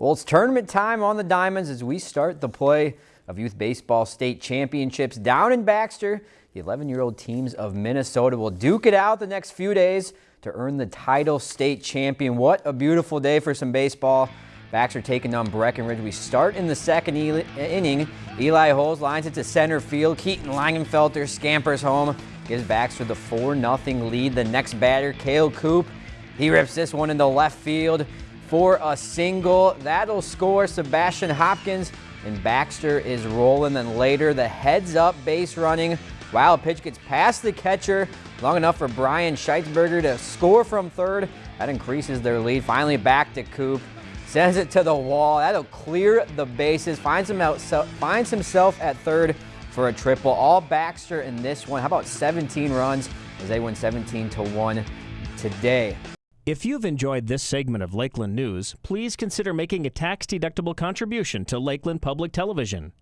Well, it's tournament time on the Diamonds as we start the play of Youth Baseball State Championships down in Baxter. The 11-year-old teams of Minnesota will duke it out the next few days to earn the title state champion. What a beautiful day for some baseball. Baxter taking on Breckenridge. We start in the second inning. Eli Holes lines it to center field. Keaton Langenfelter scampers home, gives Baxter the 4-0 lead. The next batter, Kale Coop, he rips this one into left field for a single. That'll score Sebastian Hopkins, and Baxter is rolling. Then later, the heads up base running. Wild pitch gets past the catcher, long enough for Brian Scheitzberger to score from third. That increases their lead. Finally back to Coop. Sends it to the wall. That'll clear the bases. Finds, him out, finds himself at third for a triple. All Baxter in this one. How about 17 runs as they win 17 to 1 today. If you've enjoyed this segment of Lakeland News, please consider making a tax-deductible contribution to Lakeland Public Television.